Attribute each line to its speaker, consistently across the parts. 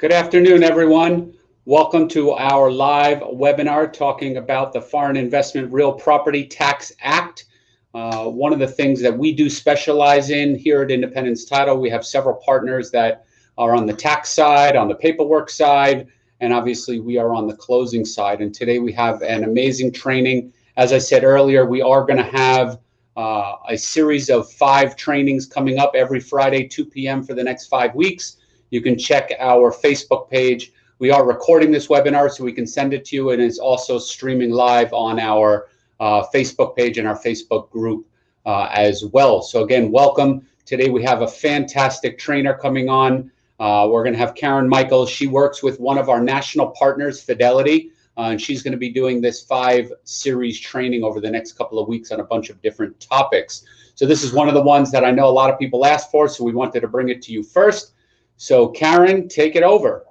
Speaker 1: Good afternoon, everyone. Welcome to our live webinar talking about the Foreign Investment Real Property Tax Act. Uh, one of the things that we do specialize in here at Independence Title, we have several partners that are on the tax side, on the paperwork side, and obviously we are on the closing side. And today we have an amazing training. As I said earlier, we are going to have uh, a series of five trainings coming up every Friday, 2 p.m. for the next five weeks. You can check our Facebook page. We are recording this webinar so we can send it to you, and it's also streaming live on our uh, Facebook page and our Facebook group uh, as well. So again, welcome. Today we have a fantastic trainer coming on. Uh, we're going to have Karen Michaels. She works with one of our national partners, Fidelity, uh, and she's going to be doing this five series training over the next couple of weeks on a bunch of different topics. So this is one of the ones that I know a lot of people asked for, so we wanted to bring it to you first. So Karen, take it over.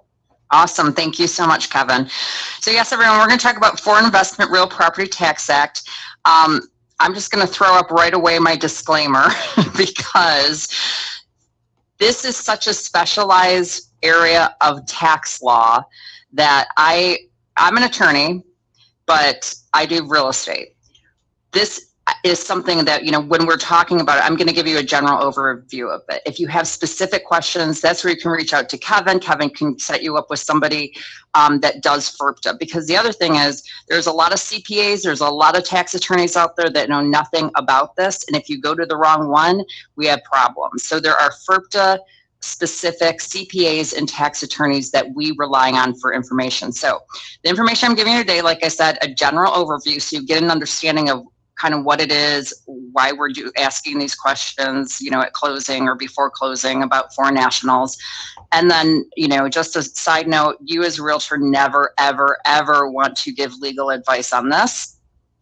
Speaker 2: Awesome. Thank you so much, Kevin. So yes, everyone, we're going to talk about Foreign Investment Real Property Tax Act. Um, I'm just going to throw up right away my disclaimer because this is such a specialized area of tax law that I, I'm an attorney, but I do real estate. This is something that, you know, when we're talking about it, I'm going to give you a general overview of it. If you have specific questions, that's where you can reach out to Kevin. Kevin can set you up with somebody um, that does FIRPTA. Because the other thing is, there's a lot of CPAs, there's a lot of tax attorneys out there that know nothing about this. And if you go to the wrong one, we have problems. So there are FIRPTA specific CPAs and tax attorneys that we rely on for information. So the information I'm giving you today, like I said, a general overview so you get an understanding of kind of what it is, why we're do, asking these questions, you know, at closing or before closing about foreign nationals. And then, you know, just a side note, you as a realtor never, ever, ever want to give legal advice on this,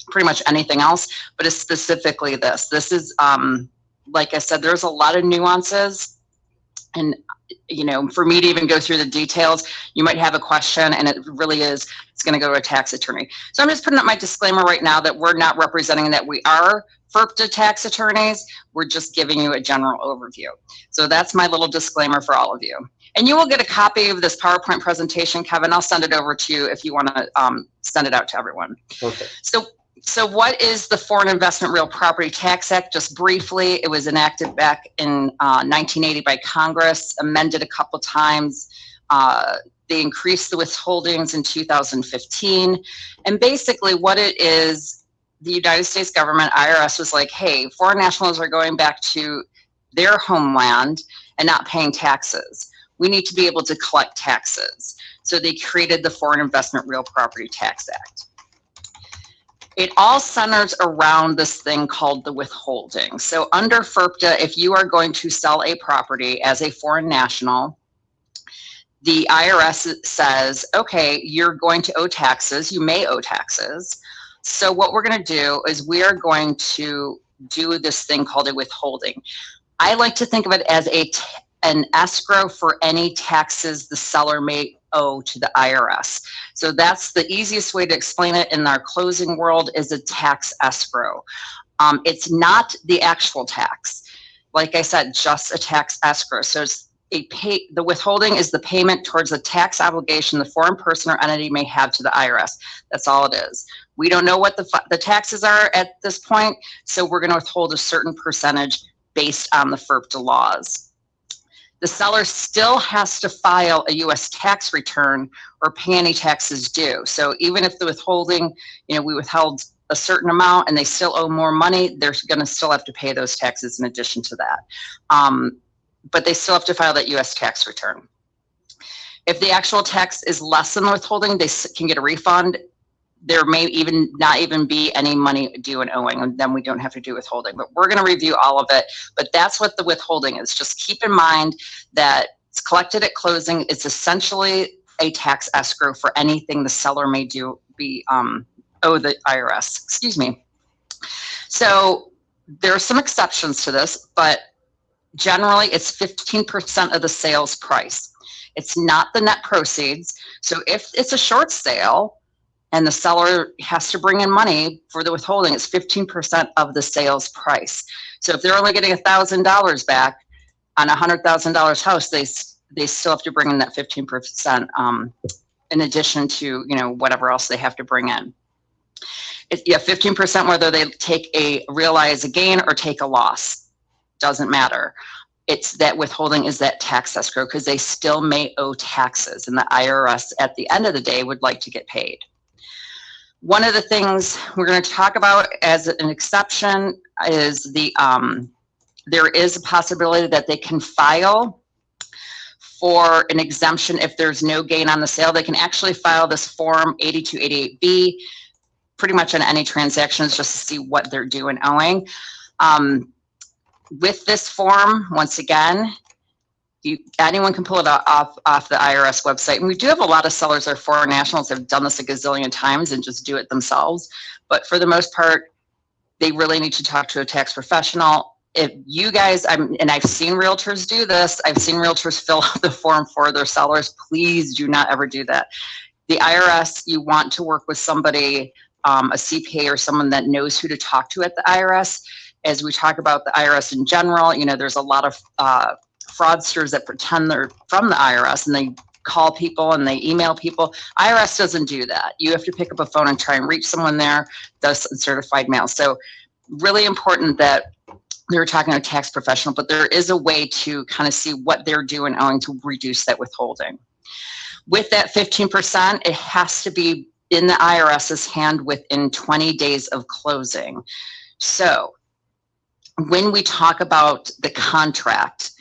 Speaker 2: pretty much anything else, but it's specifically this. This is, um, like I said, there's a lot of nuances and you know, for me to even go through the details, you might have a question and it really is, it's going to go to a tax attorney. So I'm just putting up my disclaimer right now that we're not representing that we are FIRPTA tax attorneys. We're just giving you a general overview. So that's my little disclaimer for all of you. And you will get a copy of this PowerPoint presentation, Kevin. I'll send it over to you if you want to um, send it out to everyone.
Speaker 1: Okay.
Speaker 2: So so what is the Foreign Investment Real Property Tax Act? Just briefly, it was enacted back in uh, 1980 by Congress, amended a couple times. Uh, they increased the withholdings in 2015. And basically what it is, the United States government, IRS was like, hey, foreign nationals are going back to their homeland and not paying taxes. We need to be able to collect taxes. So they created the Foreign Investment Real Property Tax Act it all centers around this thing called the withholding. So under FIRPTA, if you are going to sell a property as a foreign national, the IRS says, okay, you're going to owe taxes, you may owe taxes. So what we're gonna do is we are going to do this thing called a withholding. I like to think of it as a an escrow for any taxes the seller may owe to the IRS. So that's the easiest way to explain it in our closing world is a tax escrow. Um, it's not the actual tax. Like I said, just a tax escrow. So it's a pay, the withholding is the payment towards the tax obligation the foreign person or entity may have to the IRS. That's all it is. We don't know what the, the taxes are at this point, so we're going to withhold a certain percentage based on the FIRPTA laws the seller still has to file a U.S. tax return or pay any taxes due. So even if the withholding, you know, we withheld a certain amount and they still owe more money, they're going to still have to pay those taxes in addition to that. Um, but they still have to file that U.S. tax return. If the actual tax is less than withholding, they can get a refund there may even not even be any money due and owing and then we don't have to do withholding but we're going to review all of it. But that's what the withholding is. Just keep in mind that it's collected at closing. It's essentially a tax escrow for anything the seller may do be um owe the irs excuse me. So there are some exceptions to this but generally it's 15 percent of the sales price. It's not the net proceeds. So if it's a short sale and the seller has to bring in money for the withholding. It's 15% of the sales price. So if they're only getting $1,000 back on a $100,000 house, they they still have to bring in that fifteen percent, um, in addition to, you know, whatever else they have to bring in. It, yeah, fifteen percent whether they take a, realize a gain or take a loss, doesn't matter. It's that withholding is that tax escrow because they still may owe taxes and the IRS at the end of the day would like to get paid. One of the things we're going to talk about as an exception is the, um, there is a possibility that they can file for an exemption if there's no gain on the sale. They can actually file this form 8288B pretty much on any transactions just to see what they're due and owing. Um, with this form, once again, you, anyone can pull it off, off the IRS website. And we do have a lot of sellers or foreign nationals have done this a gazillion times and just do it themselves. But for the most part, they really need to talk to a tax professional. If you guys, I'm, and I've seen realtors do this, I've seen realtors fill out the form for their sellers. Please do not ever do that. The IRS, you want to work with somebody, um, a CPA or someone that knows who to talk to at the IRS. As we talk about the IRS in general, you know, there's a lot of, uh, fraudsters that pretend they're from the IRS and they call people and they email people. IRS doesn't do that. You have to pick up a phone and try and reach someone there, does certified mail. So really important that they were talking to a tax professional, but there is a way to kind of see what they're doing owing to reduce that withholding. With that 15%, it has to be in the IRS's hand within 20 days of closing. So when we talk about the contract,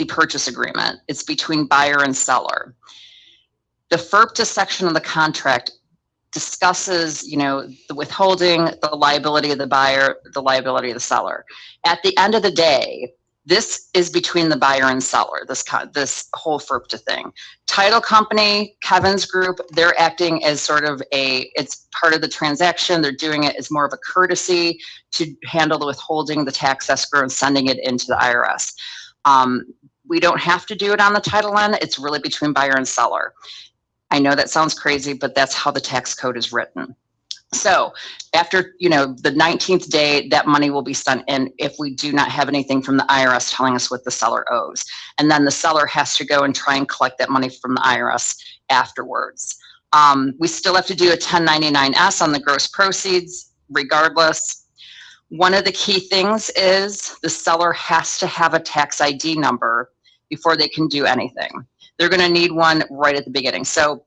Speaker 2: the purchase agreement, it's between buyer and seller. The FIRPTA section of the contract discusses, you know, the withholding, the liability of the buyer, the liability of the seller. At the end of the day, this is between the buyer and seller, this this whole FIRPTA thing. Title company, Kevin's group, they're acting as sort of a, it's part of the transaction. They're doing it as more of a courtesy to handle the withholding, the tax escrow, and sending it into the IRS. Um, we don't have to do it on the title end. It's really between buyer and seller. I know that sounds crazy, but that's how the tax code is written. So after, you know, the 19th day, that money will be sent in if we do not have anything from the IRS telling us what the seller owes. And then the seller has to go and try and collect that money from the IRS afterwards. Um, we still have to do a 1099-S on the gross proceeds regardless. One of the key things is the seller has to have a tax ID number before they can do anything. They're going to need one right at the beginning. So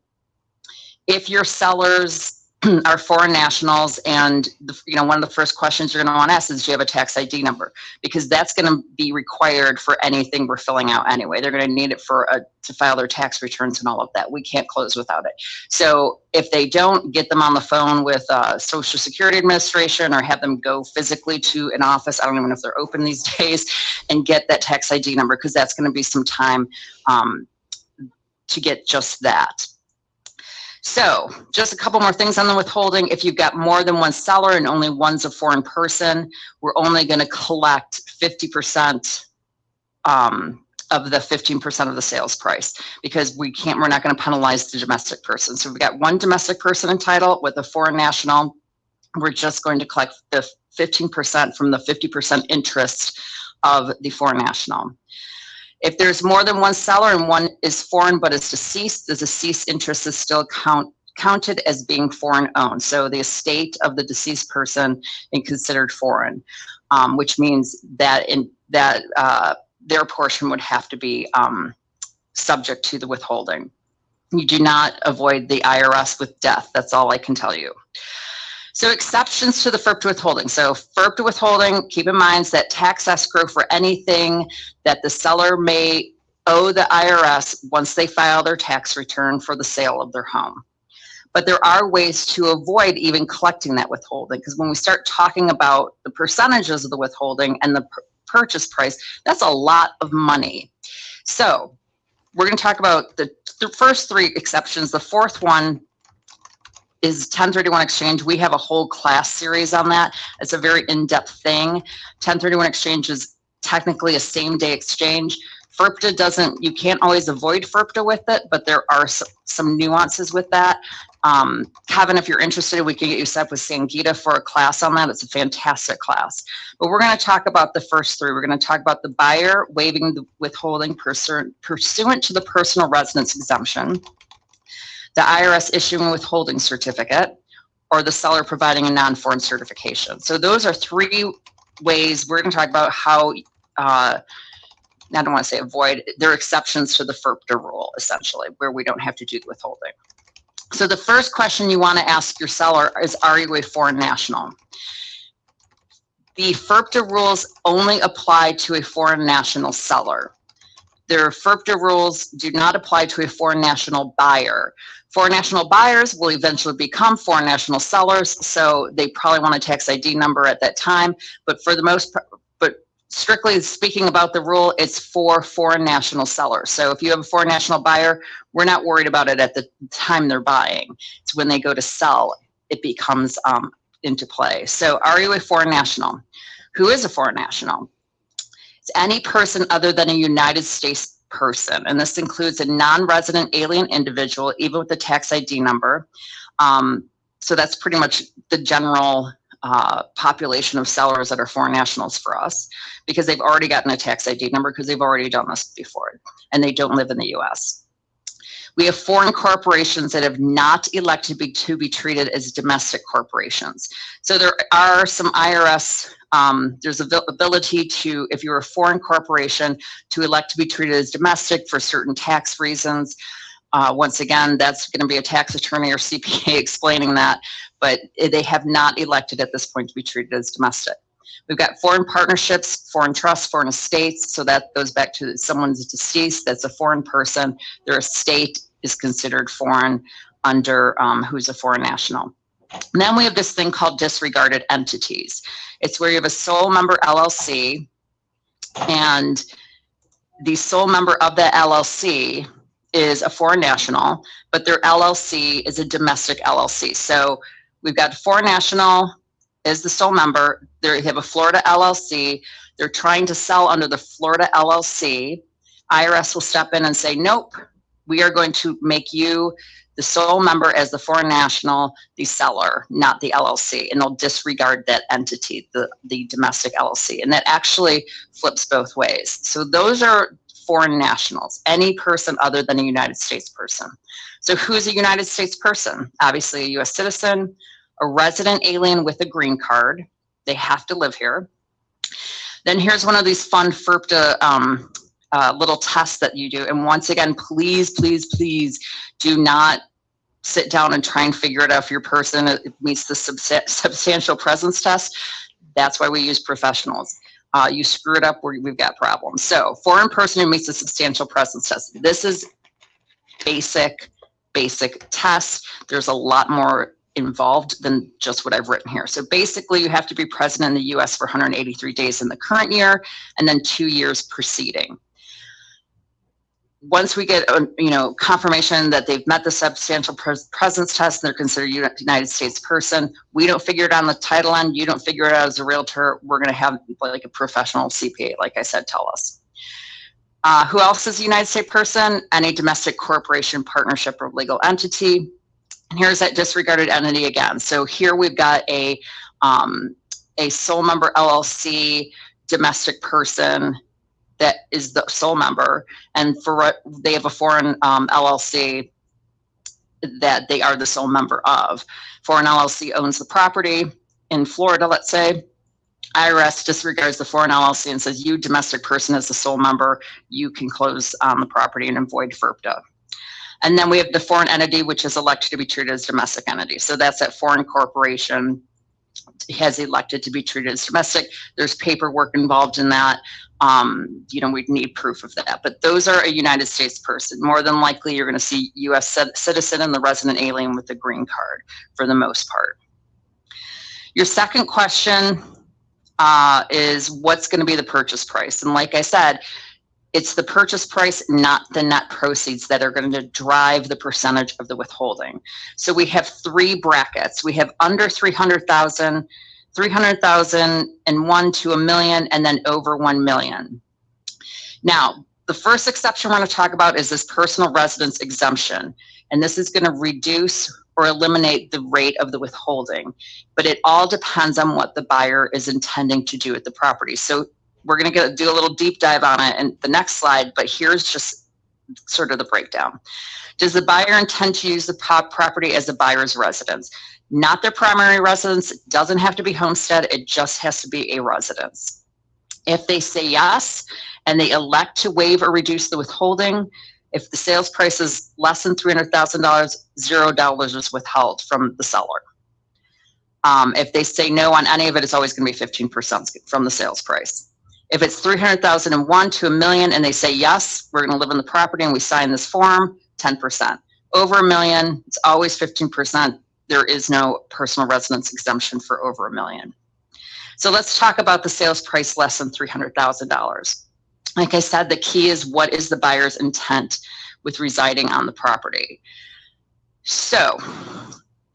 Speaker 2: if your sellers are foreign nationals and the, you know one of the first questions you're going to want to ask is do you have a tax id number? Because that's going to be required for anything we're filling out anyway. They're going to need it for a, to file their tax returns and all of that. We can't close without it. So if they don't get them on the phone with uh, social security administration or have them go physically to an office i don't even know if they're open these days and get that tax id number because that's going to be some time um, to get just that so just a couple more things on the withholding. If you've got more than one seller and only one's a foreign person, we're only going to collect 50% um, of the 15% of the sales price because we can't, we're not going to penalize the domestic person. So we've got one domestic person entitled with a foreign national. We're just going to collect the 15% from the 50% interest of the foreign national. If there's more than one seller and one is foreign but is deceased, the deceased interest is still count, counted as being foreign owned. So the estate of the deceased person is considered foreign, um, which means that in that uh, their portion would have to be um, subject to the withholding. You do not avoid the IRS with death. That's all I can tell you. So exceptions to the FIRPTA withholding. So FIRPTA withholding, keep in mind that tax escrow for anything that the seller may owe the IRS once they file their tax return for the sale of their home. But there are ways to avoid even collecting that withholding because when we start talking about the percentages of the withholding and the purchase price, that's a lot of money. So we're going to talk about the first three exceptions. The fourth one is 1031 exchange. We have a whole class series on that. It's a very in-depth thing. 1031 exchange is technically a same day exchange. FIRPTA doesn't, you can't always avoid FIRPTA with it, but there are some nuances with that. Um, Kevin, if you're interested, we can get you set up with Sangita for a class on that. It's a fantastic class. But we're going to talk about the first three. We're going to talk about the buyer waiving the withholding pursuant to the personal residence exemption, the IRS issuing a withholding certificate, or the seller providing a non-foreign certification. So those are three ways we're going to talk about how, uh, I don't want to say avoid, there are exceptions to the FIRPTA rule, essentially, where we don't have to do the withholding. So the first question you want to ask your seller is, are you a foreign national? The FIRPTA rules only apply to a foreign national seller. Their FIRPTA rules do not apply to a foreign national buyer. Foreign national buyers will eventually become foreign national sellers, so they probably want a tax ID number at that time. But for the most, but strictly speaking about the rule, it's for foreign national sellers. So if you have a foreign national buyer, we're not worried about it at the time they're buying. It's when they go to sell, it becomes um, into play. So are you a foreign national? Who is a foreign national? It's any person other than a United States person, and this includes a non-resident alien individual, even with a tax ID number. Um, so that's pretty much the general uh, population of sellers that are foreign nationals for us because they've already gotten a tax ID number because they've already done this before and they don't live in the US. We have foreign corporations that have not elected be, to be treated as domestic corporations. So there are some IRS, um, there's a ability to, if you're a foreign corporation, to elect to be treated as domestic for certain tax reasons. Uh, once again, that's going to be a tax attorney or CPA explaining that, but they have not elected at this point to be treated as domestic. We've got foreign partnerships, foreign trusts, foreign estates. So that goes back to someone's deceased. That's a foreign person. Their estate is considered foreign under um, who's a foreign national. And then we have this thing called disregarded entities. It's where you have a sole member LLC and the sole member of the LLC is a foreign national, but their LLC is a domestic LLC. So we've got foreign national, is the sole member. They have a Florida LLC. They're trying to sell under the Florida LLC. IRS will step in and say, nope, we are going to make you the sole member as the foreign national, the seller, not the LLC. And they'll disregard that entity, the, the domestic LLC. And that actually flips both ways. So those are foreign nationals, any person other than a United States person. So who's a United States person? Obviously a US citizen, a resident alien with a green card. They have to live here. Then here's one of these fun FIRPTA um, uh, little tests that you do. And once again, please, please, please do not sit down and try and figure it out if your person meets the subs substantial presence test. That's why we use professionals. Uh, you screw it up, we've got problems. So foreign person who meets the substantial presence test. This is basic, basic test. There's a lot more involved than just what I've written here. So basically you have to be present in the US for 183 days in the current year and then two years preceding. Once we get, uh, you know, confirmation that they've met the substantial pres presence test and they're considered a United States person, we don't figure it on the title end, you don't figure it out as a realtor, we're gonna have like a professional CPA, like I said, tell us. Uh, who else is a United States person? Any domestic corporation, partnership, or legal entity and here's that disregarded entity again. So here we've got a, um, a sole member LLC domestic person that is the sole member and for they have a foreign um, LLC that they are the sole member of. Foreign LLC owns the property in Florida, let's say. IRS disregards the foreign LLC and says you domestic person as the sole member, you can close on the property and avoid FIRPTA. And then we have the foreign entity, which is elected to be treated as domestic entity. So that's that foreign corporation has elected to be treated as domestic. There's paperwork involved in that. Um, you know, we'd need proof of that. But those are a United States person. More than likely, you're going to see U.S. citizen and the resident alien with the green card for the most part. Your second question uh, is what's going to be the purchase price? And like I said, it's the purchase price, not the net proceeds that are going to drive the percentage of the withholding. So we have three brackets. We have under 300,000, 300,000 and one to a million, and then over 1 million. Now, the first exception we're going to talk about is this personal residence exemption. And this is going to reduce or eliminate the rate of the withholding. But it all depends on what the buyer is intending to do with the property. So we're going to do a little deep dive on it in the next slide, but here's just sort of the breakdown. Does the buyer intend to use the property as a buyer's residence? Not their primary residence, it doesn't have to be homestead, it just has to be a residence. If they say yes, and they elect to waive or reduce the withholding, if the sales price is less than $300,000, zero dollars is withheld from the seller. Um, if they say no on any of it, it's always going to be 15% from the sales price. If it's 300,001 to a million and they say, yes, we're going to live on the property and we sign this form, 10%. Over a million, it's always 15%. There is no personal residence exemption for over a million. So let's talk about the sales price less than $300,000. Like I said, the key is what is the buyer's intent with residing on the property. So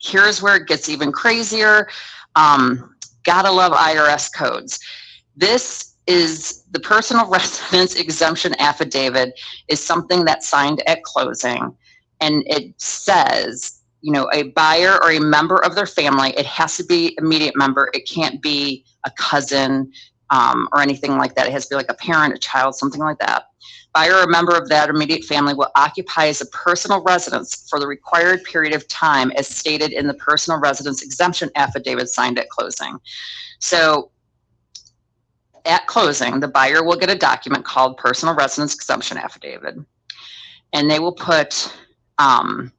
Speaker 2: here's where it gets even crazier. Um, gotta love IRS codes. This is the personal residence exemption affidavit is something that's signed at closing and it says you know a buyer or a member of their family it has to be immediate member it can't be a cousin um, or anything like that. It has to be like a parent, a child, something like that. Buyer or member of that immediate family will occupy as a personal residence for the required period of time as stated in the personal residence exemption affidavit signed at closing. So at closing, the buyer will get a document called personal residence exemption affidavit, and they will put um,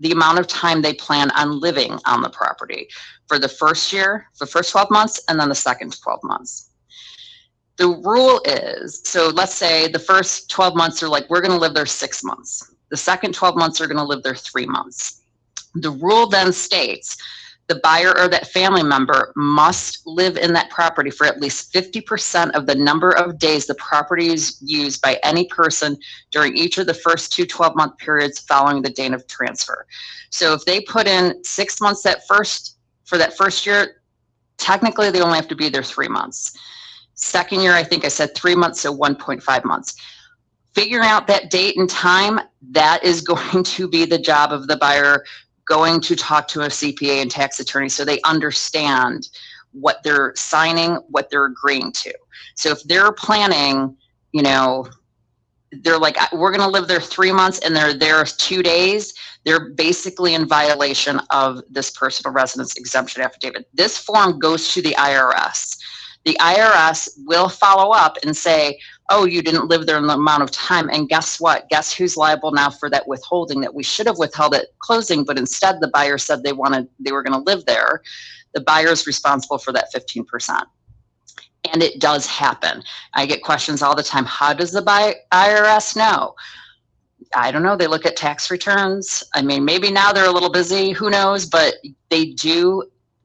Speaker 2: the amount of time they plan on living on the property for the first year, the first 12 months, and then the second 12 months. The rule is so let's say the first 12 months are like we're going to live there six months. The second 12 months are going to live there three months. The rule then states the buyer or that family member must live in that property for at least 50% of the number of days the property is used by any person during each of the first two 12 month periods following the date of transfer. So if they put in six months that first for that first year, technically they only have to be there three months. Second year, I think I said three months, so 1.5 months. Figuring out that date and time, that is going to be the job of the buyer going to talk to a CPA and tax attorney so they understand what they're signing, what they're agreeing to. So if they're planning, you know, they're like, we're going to live there three months and they're there two days, they're basically in violation of this personal residence exemption affidavit. This form goes to the IRS the IRS will follow up and say, oh, you didn't live there in the amount of time. And guess what? Guess who's liable now for that withholding that we should have withheld at closing, but instead the buyer said they wanted, they were going to live there. The buyer is responsible for that 15%. And it does happen. I get questions all the time. How does the IRS know? I don't know. They look at tax returns. I mean, maybe now they're a little busy. Who knows? But they do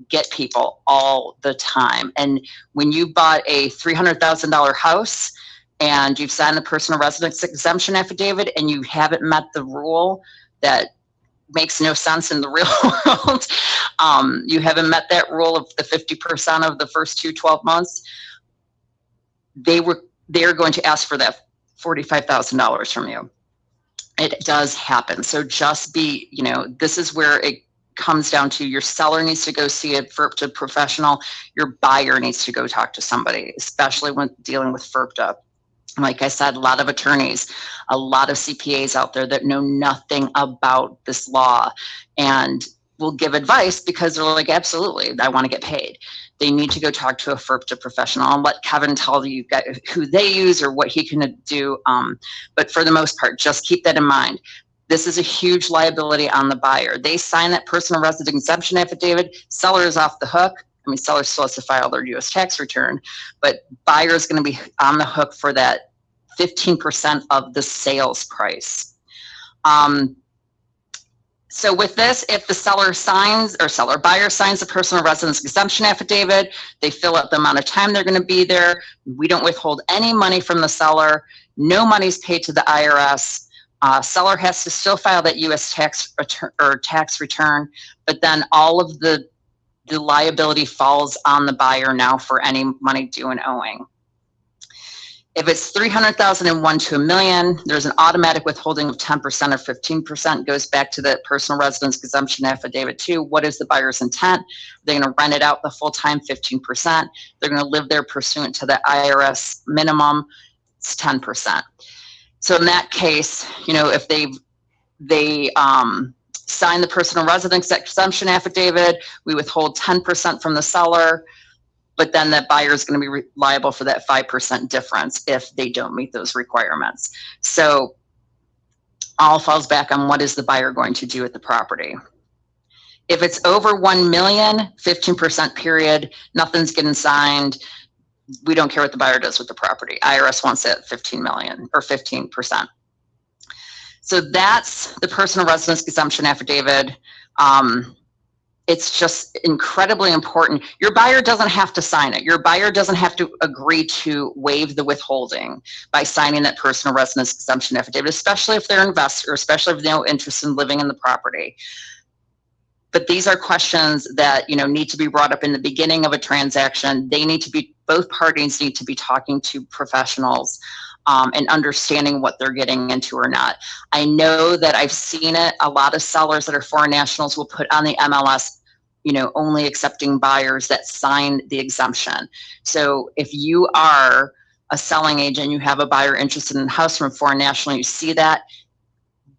Speaker 2: get people all the time. And when you bought a $300,000 house and you've signed the personal residence exemption affidavit and you haven't met the rule that makes no sense in the real world, um, you haven't met that rule of the 50% of the first two 12 months, they were they're going to ask for that $45,000 from you. It does happen. So just be, you know, this is where it comes down to your seller needs to go see a FIRPTA professional, your buyer needs to go talk to somebody, especially when dealing with FIRPTA. Like I said, a lot of attorneys, a lot of CPAs out there that know nothing about this law and will give advice because they're like, absolutely, I want to get paid. They need to go talk to a FIRPTA professional and let Kevin tell you who they use or what he can do. Um, but for the most part, just keep that in mind. This is a huge liability on the buyer. They sign that personal resident exemption affidavit, seller is off the hook. I mean, seller still has to file their US tax return, but buyer is going to be on the hook for that 15% of the sales price. Um, so with this, if the seller signs or seller buyer signs the personal residence exemption affidavit, they fill out the amount of time they're going to be there. We don't withhold any money from the seller. No money is paid to the IRS. Uh, seller has to still file that U.S. tax or tax return, but then all of the the liability falls on the buyer now for any money due and owing. If it's 300,000 and one to a million, there's an automatic withholding of 10% or 15%. Goes back to the personal residence exemption affidavit too. What is the buyer's intent? They're going to rent it out the full time, 15%. They're going to live there pursuant to the IRS minimum, it's 10%. So in that case, you know, if they they um, sign the personal residence exemption affidavit, we withhold 10% from the seller but then that buyer is going to be liable for that 5% difference if they don't meet those requirements. So all falls back on what is the buyer going to do with the property. If it's over 1 million, 15% period, nothing's getting signed. We don't care what the buyer does with the property. IRS wants it 15 million or 15%. So that's the personal residence exemption affidavit. Um, it's just incredibly important. Your buyer doesn't have to sign it. Your buyer doesn't have to agree to waive the withholding by signing that personal residence exemption affidavit, especially if they're investor, especially if they have no interest in living in the property. But these are questions that you know need to be brought up in the beginning of a transaction. They need to be both parties need to be talking to professionals um, and understanding what they're getting into or not. I know that I've seen it. A lot of sellers that are foreign nationals will put on the MLS, you know, only accepting buyers that sign the exemption. So if you are a selling agent, you have a buyer interested in a house from a foreign national, you see that,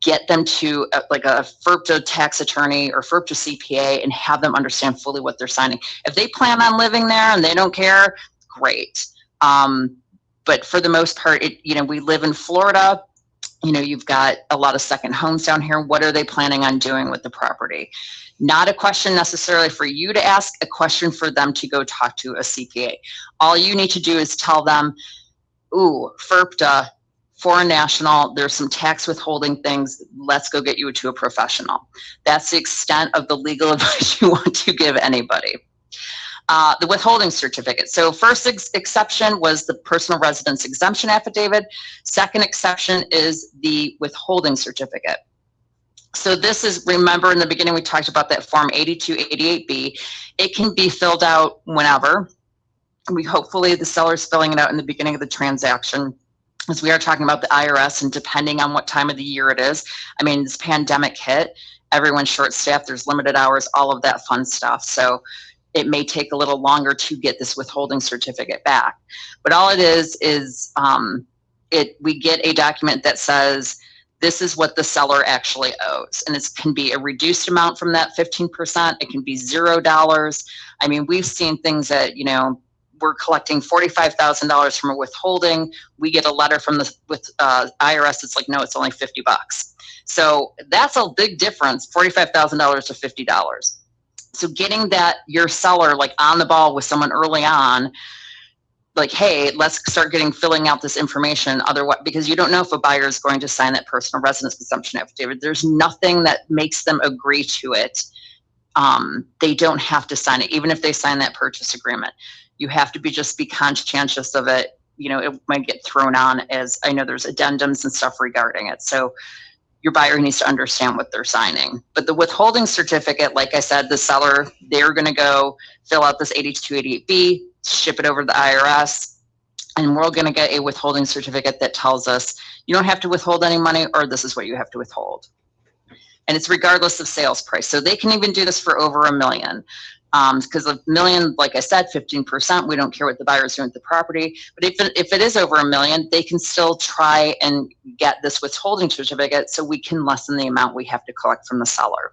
Speaker 2: get them to a, uh, like a FIRPTA tax attorney or FIRPTA CPA and have them understand fully what they're signing. If they plan on living there and they don't care, great. Um, but for the most part, it, you know, we live in Florida. You know, you've got a lot of second homes down here. What are they planning on doing with the property? Not a question necessarily for you to ask, a question for them to go talk to a CPA. All you need to do is tell them, ooh, FIRPTA, foreign national, there's some tax withholding things. Let's go get you to a professional. That's the extent of the legal advice you want to give anybody uh, the withholding certificate. So first ex exception was the personal residence exemption affidavit. Second exception is the withholding certificate. So this is, remember in the beginning we talked about that form 8288B. It can be filled out whenever. We hopefully the seller's filling it out in the beginning of the transaction as we are talking about the IRS and depending on what time of the year it is. I mean, this pandemic hit, everyone's short staffed, there's limited hours, all of that fun stuff. So it may take a little longer to get this withholding certificate back. But all it is is um, it we get a document that says this is what the seller actually owes. And it can be a reduced amount from that 15%. It can be $0. I mean, we've seen things that, you know, we're collecting $45,000 from a withholding. We get a letter from the with uh, IRS. It's like, no, it's only 50 bucks. So that's a big difference, $45,000 to $50 so getting that your seller like on the ball with someone early on like hey let's start getting filling out this information otherwise because you don't know if a buyer is going to sign that personal residence consumption affidavit. There's nothing that makes them agree to it. Um, they don't have to sign it even if they sign that purchase agreement. You have to be just be conscientious of it. You know it might get thrown on as i know there's addendums and stuff regarding it. So your buyer needs to understand what they're signing. But the withholding certificate, like I said, the seller, they're going to go fill out this 8288B, ship it over to the IRS, and we're going to get a withholding certificate that tells us you don't have to withhold any money or this is what you have to withhold. And it's regardless of sales price. So they can even do this for over a million because um, a million, like I said, 15%, we don't care what the buyer is doing with the property. But if it, if it is over a million, they can still try and get this withholding certificate so we can lessen the amount we have to collect from the seller.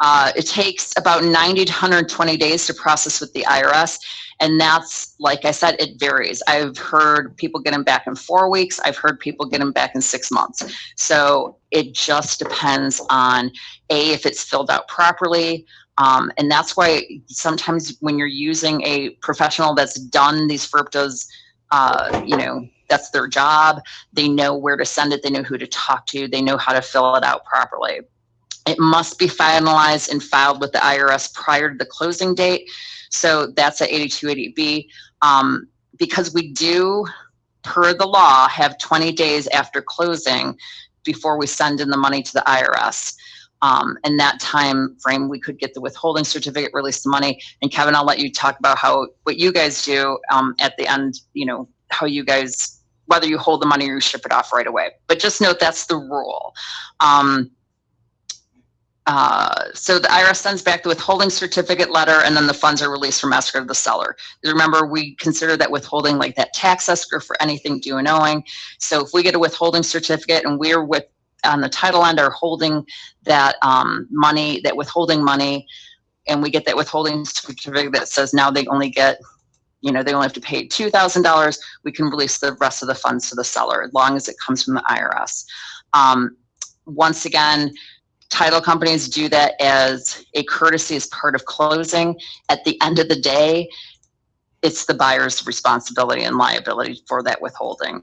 Speaker 2: Uh, it takes about 90 to 120 days to process with the IRS. And that's, like I said, it varies. I've heard people get them back in four weeks. I've heard people get them back in six months. So it just depends on A, if it's filled out properly, um, and that's why sometimes when you're using a professional that's done these FIRPTAs, uh, you know, that's their job. They know where to send it. They know who to talk to. They know how to fill it out properly. It must be finalized and filed with the IRS prior to the closing date. So that's at 8280B. Um, because we do, per the law, have 20 days after closing before we send in the money to the IRS. Um, in that time frame, we could get the withholding certificate, release the money. And Kevin, I'll let you talk about how what you guys do um, at the end, you know, how you guys, whether you hold the money or you ship it off right away. But just note that's the rule. Um, uh, so the IRS sends back the withholding certificate letter and then the funds are released from escrow to the seller. Remember, we consider that withholding like that tax escrow for anything due and owing. So if we get a withholding certificate and we're with on the title end are holding that um, money, that withholding money, and we get that withholding certificate that says now they only get, you know, they only have to pay two thousand dollars. We can release the rest of the funds to the seller as long as it comes from the IRS. Um, once again, title companies do that as a courtesy as part of closing. At the end of the day, it's the buyer's responsibility and liability for that withholding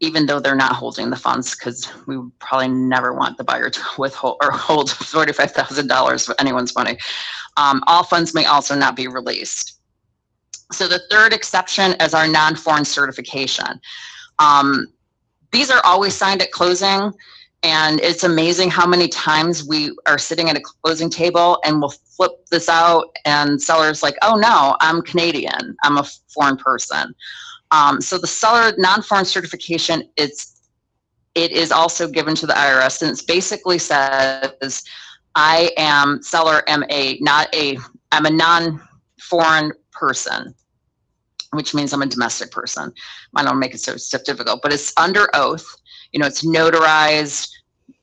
Speaker 2: even though they're not holding the funds, because we would probably never want the buyer to withhold or hold forty-five thousand dollars of anyone's money. Um, all funds may also not be released. So the third exception is our non-foreign certification. Um, these are always signed at closing, and it's amazing how many times we are sitting at a closing table and we'll flip this out, and sellers like, "Oh no, I'm Canadian. I'm a foreign person." Um, so the seller non-foreign certification, it's it is also given to the IRS, and it basically says, I am seller am a not a I'm a non-foreign person, which means I'm a domestic person. I don't make it so difficult, but it's under oath. You know, it's notarized,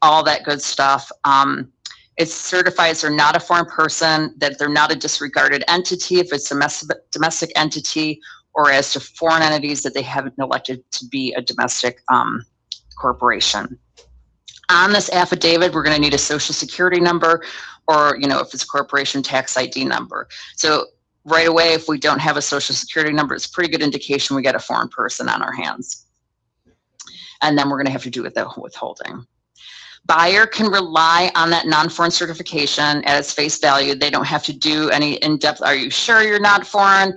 Speaker 2: all that good stuff. Um, it certifies they're not a foreign person, that they're not a disregarded entity if it's a domestic entity, or as to foreign entities that they haven't elected to be a domestic um, corporation. On this affidavit, we're going to need a social security number or, you know, if it's a corporation tax ID number. So right away, if we don't have a social security number, it's a pretty good indication we got a foreign person on our hands. And then we're going to have to do with the withholding. Buyer can rely on that non-foreign certification at its face value. They don't have to do any in-depth, are you sure you're not foreign?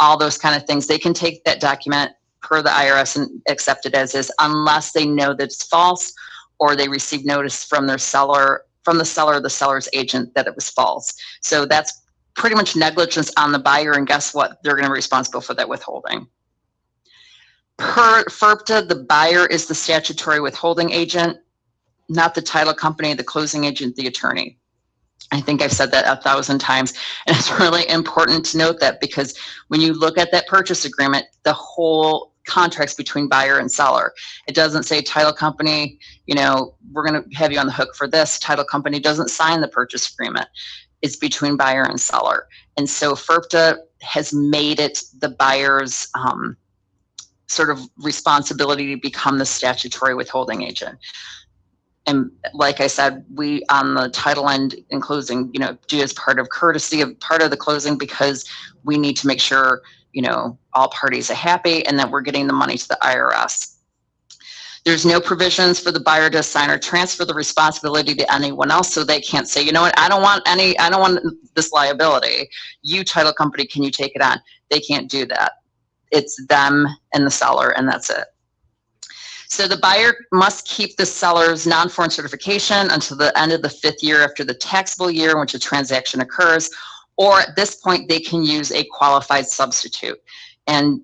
Speaker 2: All those kind of things. They can take that document per the IRS and accept it as is unless they know that it's false or they receive notice from their seller, from the seller the seller's agent that it was false. So that's pretty much negligence on the buyer and guess what? They're gonna be responsible for that withholding. Per FIRPTA, the buyer is the statutory withholding agent, not the title company, the closing agent, the attorney. I think I've said that a thousand times. And it's really important to note that because when you look at that purchase agreement, the whole contracts between buyer and seller. It doesn't say title company, you know, we're going to have you on the hook for this. Title company doesn't sign the purchase agreement. It's between buyer and seller. And so FIRPTA has made it the buyer's um, sort of responsibility to become the statutory withholding agent and like I said, we on the title end in closing, you know, do as part of courtesy of part of the closing because we need to make sure, you know, all parties are happy and that we're getting the money to the IRS. There's no provisions for the buyer to sign or transfer the responsibility to anyone else, so they can't say, you know what, I don't want any, I don't want this liability. You title company, can you take it on? They can't do that. It's them and the seller, and that's it. So the buyer must keep the seller's non-foreign certification until the end of the fifth year after the taxable year in which a transaction occurs, or at this point they can use a qualified substitute. And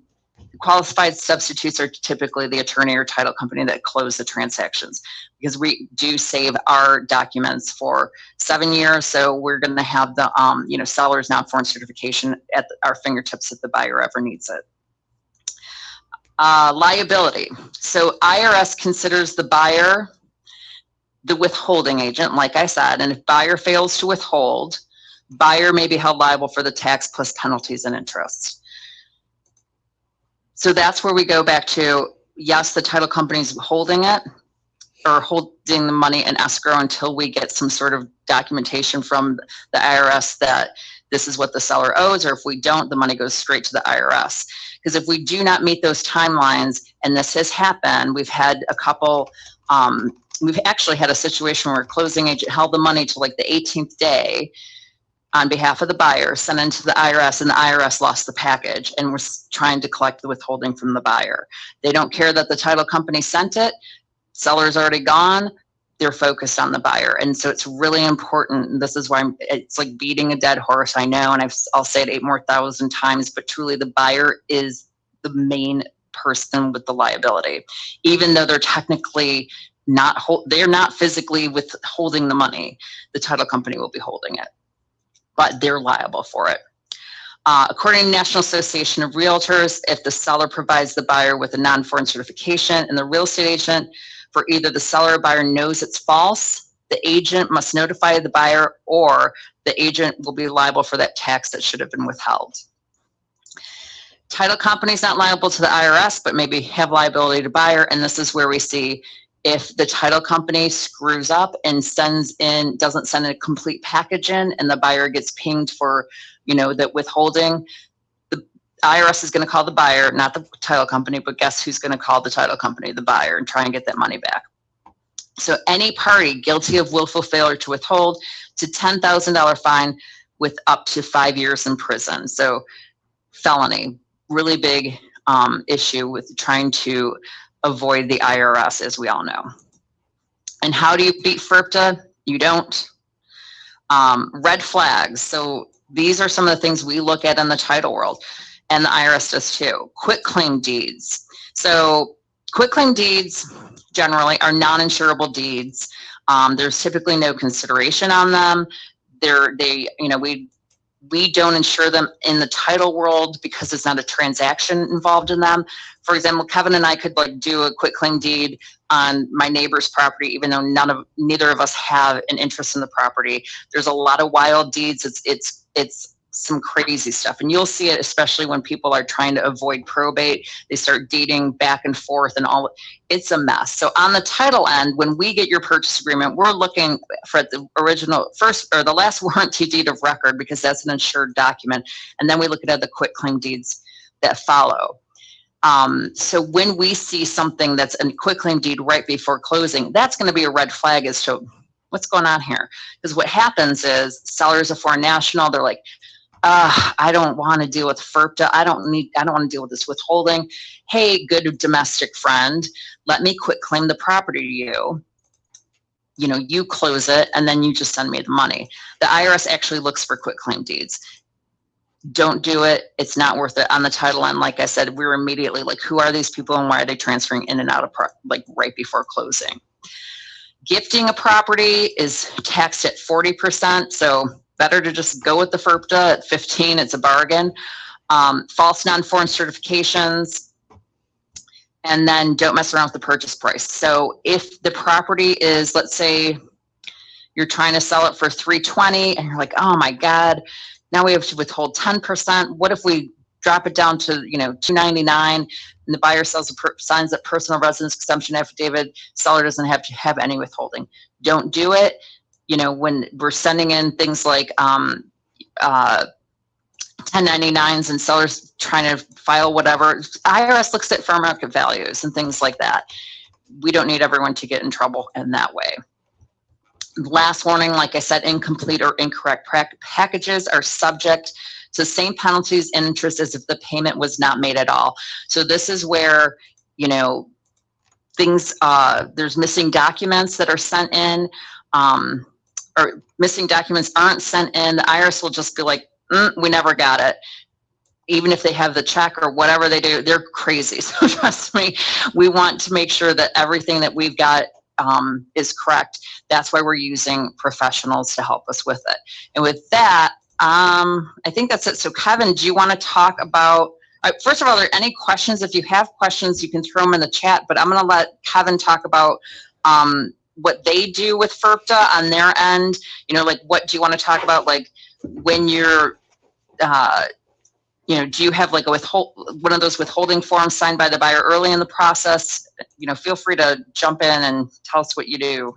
Speaker 2: qualified substitutes are typically the attorney or title company that close the transactions because we do save our documents for seven years. So we're going to have the um, you know seller's non-foreign certification at our fingertips if the buyer ever needs it. Uh, liability. So IRS considers the buyer the withholding agent, like I said, and if buyer fails to withhold, buyer may be held liable for the tax plus penalties and interest. So that's where we go back to, yes, the title company's holding it or holding the money in escrow until we get some sort of documentation from the IRS that this is what the seller owes, or if we don't, the money goes straight to the IRS. Because if we do not meet those timelines, and this has happened, we've had a couple, um, we've actually had a situation where a closing agent held the money to like the 18th day on behalf of the buyer, sent into the IRS, and the IRS lost the package and was trying to collect the withholding from the buyer. They don't care that the title company sent it, seller's already gone, they're focused on the buyer. And so it's really important. And this is why I'm, it's like beating a dead horse. I know, and I've, I'll say it eight more thousand times, but truly the buyer is the main person with the liability, even though they're technically not hold, they're not physically withholding the money. The title company will be holding it, but they're liable for it. Uh, according to National Association of Realtors, if the seller provides the buyer with a non-foreign certification and the real estate agent for either the seller or buyer knows it's false, the agent must notify the buyer or the agent will be liable for that tax that should have been withheld. Title company's not liable to the IRS, but maybe have liability to buyer. And this is where we see if the title company screws up and sends in, doesn't send a complete package in and the buyer gets pinged for, you know, that withholding, IRS is gonna call the buyer, not the title company, but guess who's gonna call the title company, the buyer, and try and get that money back. So any party guilty of willful failure to withhold to $10,000 fine with up to five years in prison. So felony, really big um, issue with trying to avoid the IRS, as we all know. And how do you beat FIRPTA? You don't. Um, red flags. So these are some of the things we look at in the title world, and the IRS does too. Quit claim deeds. So quit claim deeds generally are non-insurable deeds. Um, there's typically no consideration on them. They're, they, you know, we we don't insure them in the title world because there's not a transaction involved in them. For example, Kevin and I could like do a quick claim deed on my neighbor's property, even though none of neither of us have an interest in the property. There's a lot of wild deeds. It's it's it's some crazy stuff. And you'll see it especially when people are trying to avoid probate. They start dating back and forth and all. It's a mess. So on the title end, when we get your purchase agreement, we're looking for the original first or the last warranty deed of record because that's an insured document. And then we look at the quick claim deeds that follow. Um, so when we see something that's a quick claim deed right before closing, that's going to be a red flag as to what's going on here. Because what happens is sellers a foreign national, they're like, uh, I don't want to deal with FIRPTA. I don't need, I don't want to deal with this withholding. Hey, good domestic friend, let me quit claim the property to you. You know, you close it and then you just send me the money. The IRS actually looks for quit claim deeds. Don't do it. It's not worth it. On the title end, like I said, we were immediately like, who are these people and why are they transferring in and out of, like right before closing? Gifting a property is taxed at 40%. So better to just go with the FIRPTA at 15, it's a bargain. Um, false non-foreign certifications, and then don't mess around with the purchase price. So if the property is, let's say, you're trying to sell it for 320 and you're like, oh my God, now we have to withhold 10%. What if we drop it down to, you know, 299 and the buyer sells a signs a personal residence exemption affidavit, seller doesn't have to have any withholding. Don't do it you know, when we're sending in things like um, uh, 1099s and sellers trying to file whatever, IRS looks at fair market values and things like that. We don't need everyone to get in trouble in that way. Last warning, like I said, incomplete or incorrect packages are subject to the same penalties and interest as if the payment was not made at all. So this is where, you know, things, uh, there's missing documents that are sent in. Um, or missing documents aren't sent in, the IRS will just be like, mm, we never got it. Even if they have the check or whatever they do, they're crazy. So trust me, we want to make sure that everything that we've got um, is correct. That's why we're using professionals to help us with it. And with that, um, I think that's it. So Kevin, do you want to talk about, uh, first of all, are there any questions? If you have questions, you can throw them in the chat, but I'm going to let Kevin talk about um, what they do with FIRPTA on their end? You know, like what do you want to talk about? Like when you're, uh, you know, do you have like a withhold one of those withholding forms signed by the buyer early in the process? You know, feel free to jump in and tell us what you do.